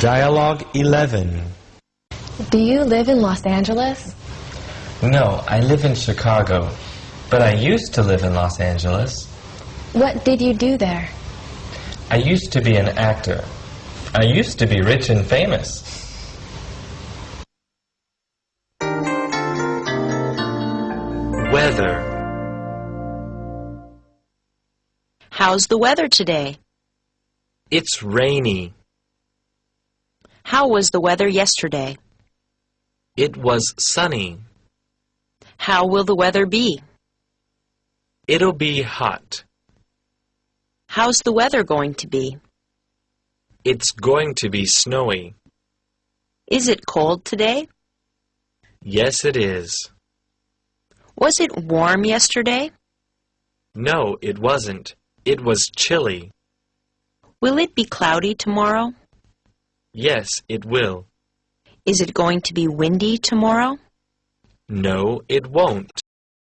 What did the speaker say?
Dialogue 11. Do you live in Los Angeles? No, I live in Chicago. But I used to live in Los Angeles. What did you do there? I used to be an actor. I used to be rich and famous. Weather. How's the weather today? It's rainy. How was the weather yesterday? It was sunny. How will the weather be? It'll be hot. How's the weather going to be? It's going to be snowy. Is it cold today? Yes, it is. Was it warm yesterday? No, it wasn't. It was chilly. Will it be cloudy tomorrow? Yes, it will. Is it going to be windy tomorrow? No, it won't.